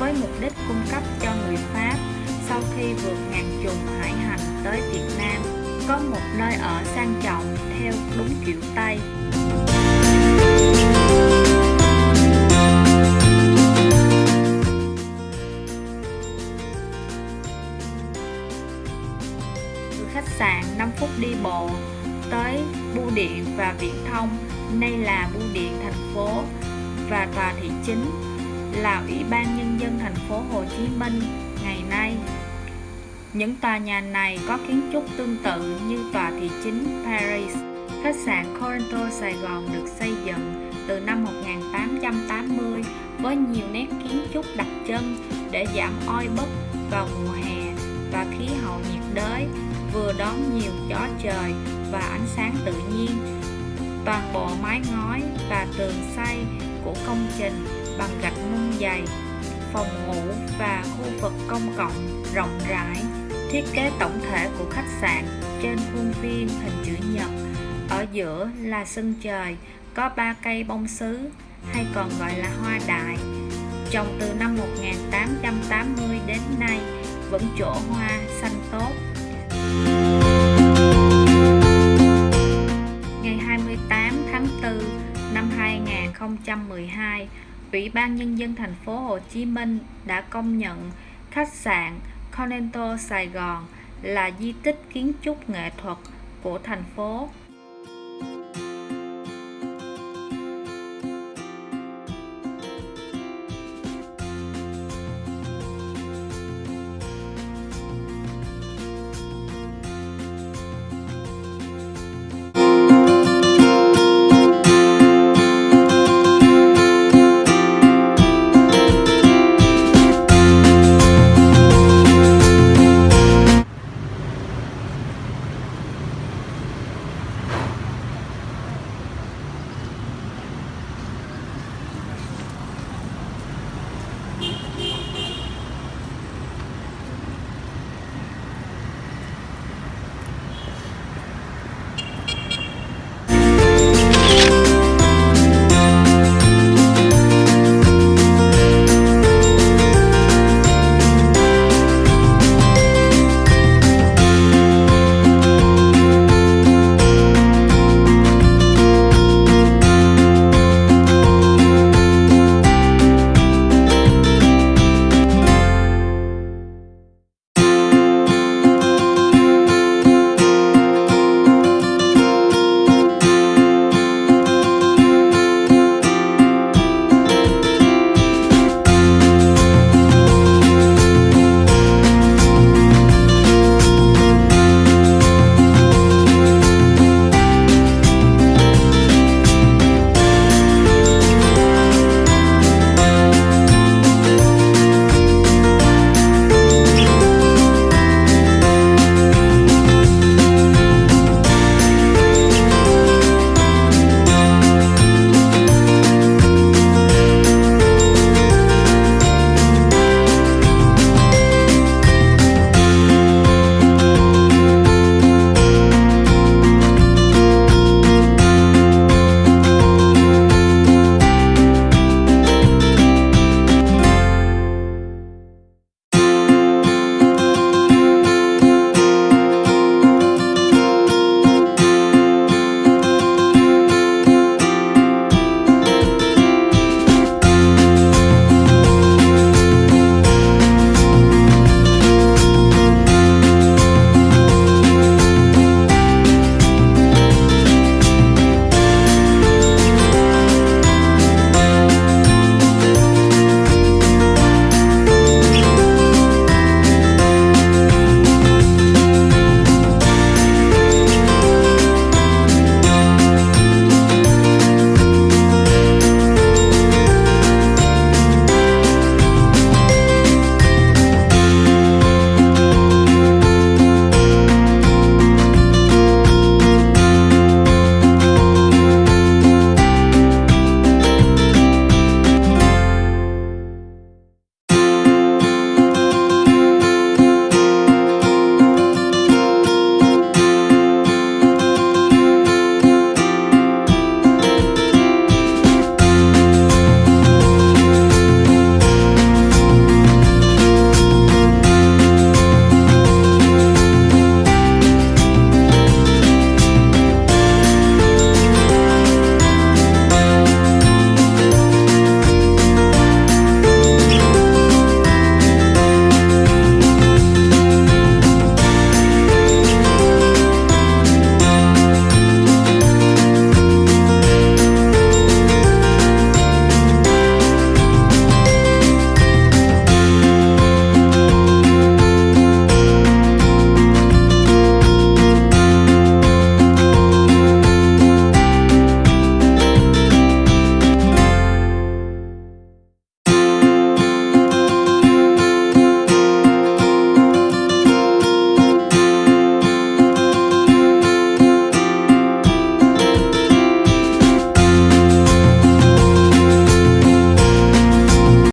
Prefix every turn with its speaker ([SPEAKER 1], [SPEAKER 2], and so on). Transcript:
[SPEAKER 1] với mục đích cung cấp cho người Pháp sau khi vượt ngàn trùng hải hành tới Việt Nam có một nơi ở sang trọng theo đúng kiểu Tây. Từ khách sạn 5 phút đi bộ tới bưu điện và viễn thông, nay là bưu điện thành phố và tòa thị chính là Ủy ban Nhân dân thành phố Hồ Chí Minh ngày nay. Những tòa nhà này có kiến trúc tương tự như tòa thị chính Paris. Khách sạn Corinto Sài Gòn được xây dựng từ năm 1880 với nhiều nét kiến trúc đặc trưng để giảm oi bức vào mùa hè và khí hậu nhiệt đới, vừa đón nhiều gió trời và ánh sáng tự nhiên. Toàn bộ mái ngói và tường xây của công trình bằng gạch nung dày, phòng ngủ và khu vực công cộng rộng rãi. Thiết kế tổng thể của khách sạn trên khuôn viên hình chữ nhật, ở giữa là sân trời, có ba cây bông sứ hay còn gọi là hoa đại, trồng từ năm 1880 đến nay vẫn chỗ hoa xanh tốt. Ngày 28 tháng 4 năm 2012, Ủy ban Nhân dân thành phố Hồ Chí Minh đã công nhận khách sạn Continental Sài Gòn là di tích kiến trúc nghệ thuật của thành phố.